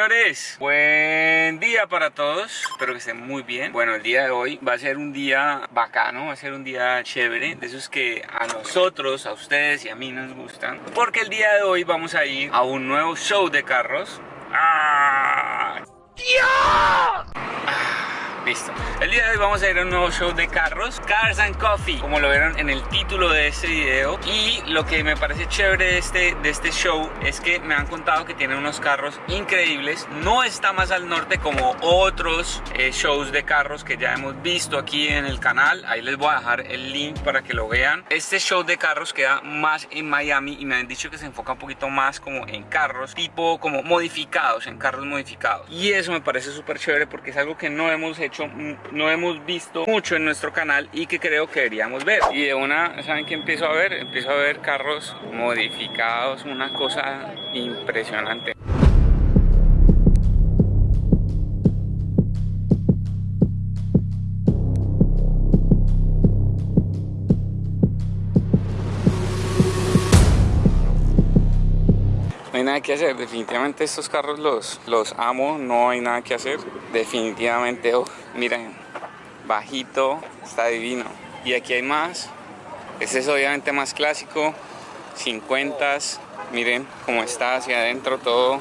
Señores, buen día para todos, espero que estén muy bien. Bueno, el día de hoy va a ser un día bacano, va a ser un día chévere, de esos que a nosotros, a ustedes y a mí nos gustan. Porque el día de hoy vamos a ir a un nuevo show de carros. ¡Ah! ¡Dios! El día de hoy vamos a ir a un nuevo show de carros, Cars and Coffee, como lo vieron en el título de este video. Y lo que me parece chévere de este, de este show es que me han contado que tienen unos carros increíbles. No está más al norte como otros eh, shows de carros que ya hemos visto aquí en el canal. Ahí les voy a dejar el link para que lo vean. Este show de carros queda más en Miami y me han dicho que se enfoca un poquito más como en carros, tipo como modificados, en carros modificados. Y eso me parece súper chévere porque es algo que no hemos hecho no hemos visto mucho en nuestro canal y que creo que deberíamos ver. Y de una, ¿saben qué empiezo a ver? Empiezo a ver carros modificados, una cosa impresionante. Nada que hacer, definitivamente estos carros los, los amo, no hay nada que hacer. Definitivamente, oh, miren, bajito, está divino. Y aquí hay más, este es obviamente más clásico, 50 miren cómo está hacia adentro todo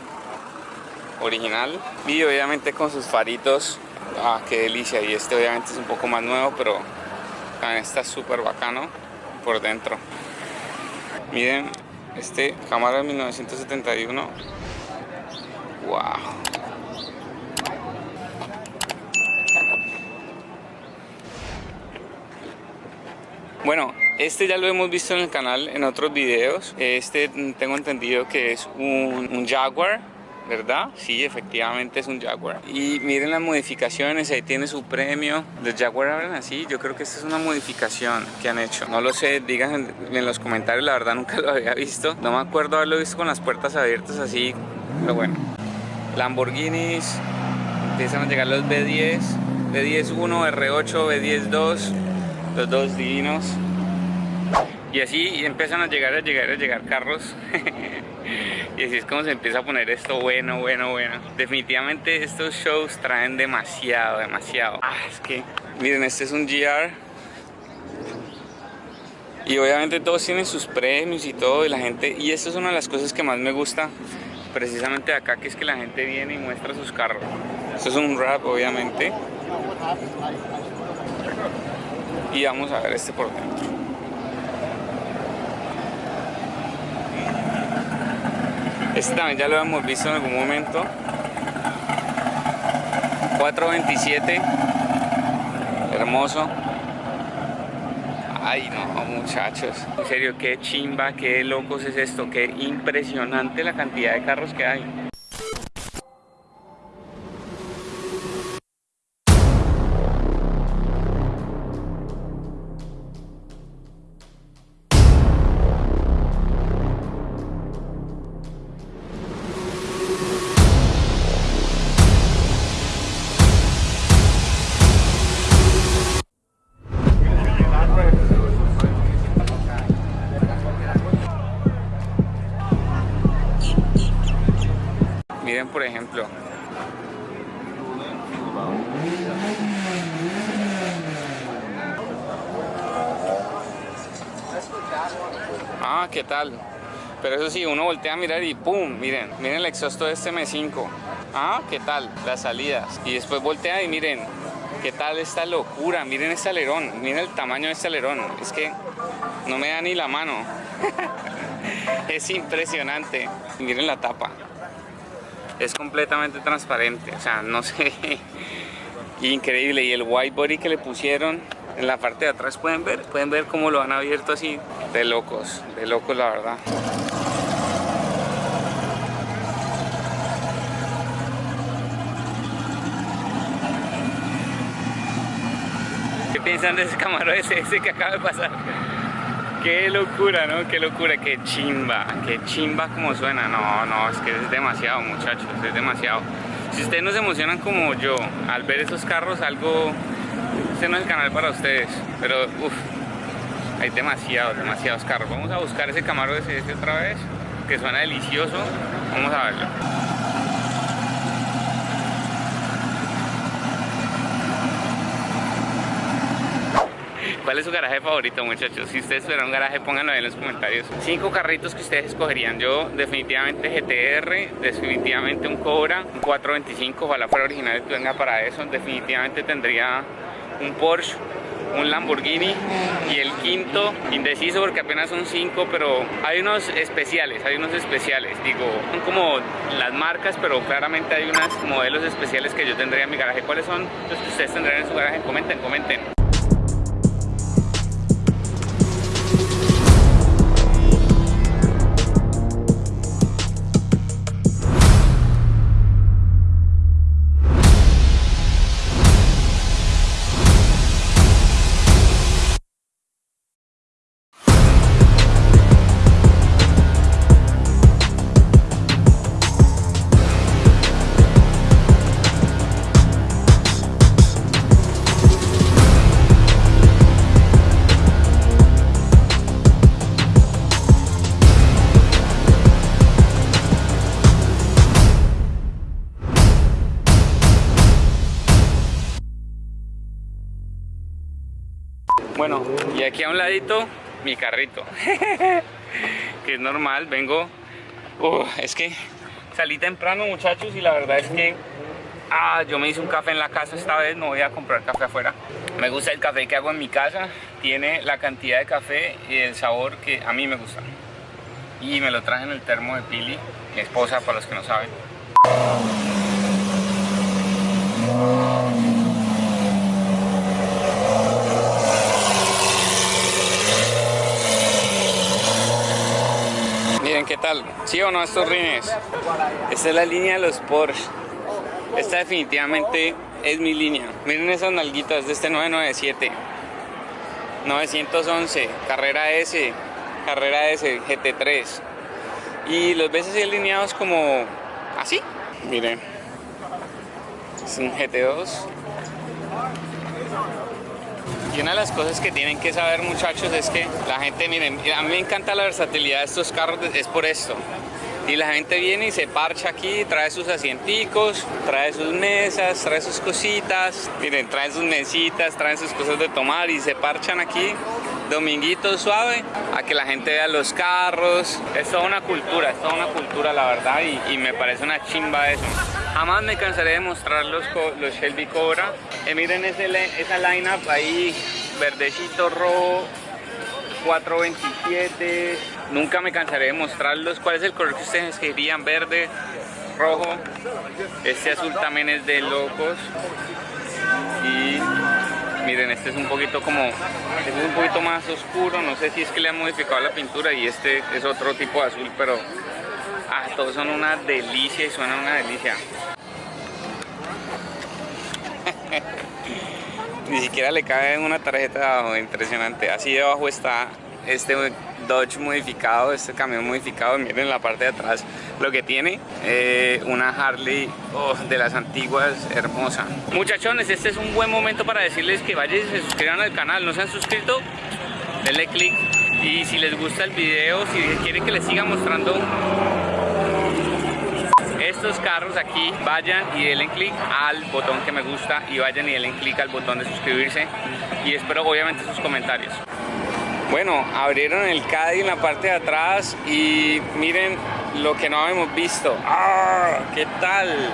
original. Y obviamente con sus faritos, ah, qué delicia. Y este obviamente es un poco más nuevo, pero también está súper bacano por dentro. Miren, este cámara de 1971. Wow. Bueno, este ya lo hemos visto en el canal en otros videos. Este tengo entendido que es un, un Jaguar ¿verdad? Sí, efectivamente es un Jaguar. Y miren las modificaciones, ahí tiene su premio. Los Jaguar hablan así, yo creo que esta es una modificación que han hecho. No lo sé, digan en, los comentarios, la verdad nunca lo había visto. No me acuerdo haberlo visto con las puertas abiertas así, pero bueno. Lamborghinis, empiezan a llegar los B10, B10-1, R8, B10-2, los dos divinos. Y así empiezan a llegar, a llegar, a llegar carros Y así es como se empieza a poner esto bueno, bueno, bueno. Definitivamente estos shows traen demasiado, demasiado. Ah, es que, miren, este es un GR. Y obviamente todos tienen sus premios y todo, y la gente... Y esto es una de las cosas que más me gusta precisamente de acá, que es que la gente viene y muestra sus carros. Esto es un rap, obviamente. Y vamos a ver este por dentro. Este también ya lo hemos visto en algún momento. 427. Hermoso. Ay no, muchachos. En serio, qué chimba, qué locos es esto. Qué impresionante la cantidad de carros que hay. Miren por ejemplo. Ah, ¿qué tal? Pero eso sí, uno voltea a mirar y ¡pum! Miren, miren el exhausto de este M5. Ah, ¿qué tal? Las salidas. Y después voltea y miren, ¿qué tal esta locura? Miren este alerón, miren el tamaño de este alerón. Es que no me da ni la mano. es impresionante. Miren la tapa es completamente transparente, o sea, no sé, increíble. Y el white body que le pusieron en la parte de atrás, pueden ver, pueden ver cómo lo han abierto así, de locos, de locos la verdad. ¿Qué piensan de ese camarón ese, ese que acaba de pasar? Qué locura, ¿no? Qué locura, qué chimba, qué chimba como suena. No, no, es que es demasiado, muchachos, es demasiado. Si ustedes no se emocionan como yo al ver esos carros, algo, este no es el canal para ustedes, pero uff, hay demasiados, demasiados carros. Vamos a buscar ese Camaro ese, ese otra vez, que suena delicioso. Vamos a verlo. ¿Cuál es su garaje favorito, muchachos? Si ustedes tuvieran un garaje, pónganlo en los comentarios. Cinco carritos que ustedes escogerían. Yo, definitivamente GTR, definitivamente un Cobra, un 425, ojalá fuera original y venga para eso. Definitivamente tendría un Porsche un Lamborghini y el quinto indeciso porque apenas son cinco pero hay unos especiales hay unos especiales digo son como las marcas pero claramente hay unos modelos especiales que yo tendría en mi garaje ¿cuáles son los que ustedes tendrían en su garaje? comenten, comenten Bueno, y aquí a un ladito, mi carrito. que es normal, vengo... es que salí temprano, muchachos, y la verdad es que... Ah, yo me hice un café en la casa esta vez, no voy a comprar café afuera. Me gusta el café que hago en mi casa. Tiene la cantidad de café y el sabor que a mí me gusta. Y me lo traje en el termo de Pili, mi esposa, para los que no saben. ¿qué tal? ¿Sí o no estos rines? Esta es la línea de los Porsche. Esta definitivamente es mi línea. Miren esas nalguitas de este 997. 911, carrera S, carrera S, GT3. Y los ves así alineados como así. Miren. Es un GT2 y una de las cosas que tienen que saber muchachos es que la gente, miren, a mí me encanta la versatilidad de estos carros, es por esto. Y la gente viene y se parcha aquí, trae sus asienticos, trae sus mesas, trae sus cositas, miren, trae sus mesitas, traen sus cosas de tomar y se parchan aquí dominguito suave a que la gente vea los carros. Es toda una cultura, es toda una cultura la verdad y, me parece una chimba eso. Jamás me cansaré de mostrar los, los Shelby Cobra. Eh, miren ese, esa lineup ahí, verdecito rojo, 427. Nunca me cansaré de mostrarlos. ¿Cuál es el color que ustedes querían? Verde, rojo. Este azul también es de locos. Y miren este es un poquito como este es un poquito más oscuro no sé si es que le han modificado la pintura y este es otro tipo de azul pero ah, todos son una delicia y suenan una delicia ni siquiera le cabe una tarjeta de abajo impresionante. Así debajo está este Dodge modificado, este camión modificado, miren la parte de atrás lo que tiene, eh, una Harley oh, de las antiguas, hermosa. Muchachones, este es un buen momento para decirles que vayan y se suscriban al canal, no se han suscrito, denle click y si les gusta el video, si quieren que les siga mostrando estos carros aquí, vayan y denle click al botón que me gusta y vayan y denle click al botón de suscribirse y espero obviamente sus comentarios. Bueno, abrieron el Caddy en la parte de atrás y miren lo que no habíamos visto. ¡Ah! ¿Qué tal?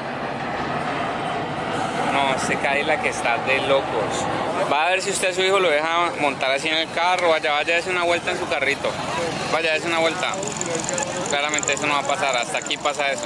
No, este la que está de locos. Va a ver si usted a su hijo lo deja montar así en el carro. Vaya, vaya, es una vuelta en su carrito. Vaya, es una vuelta. Claramente eso no va a pasar. Hasta aquí pasa eso.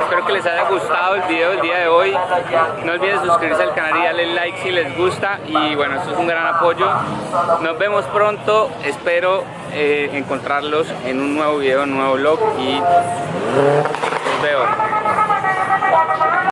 espero que les haya gustado el video del día de hoy. No olviden suscribirse al canal y darle like si les gusta. Y bueno, esto es un gran apoyo. Nos vemos pronto. Espero eh, encontrarlos en un nuevo video, un nuevo vlog. Y los veo.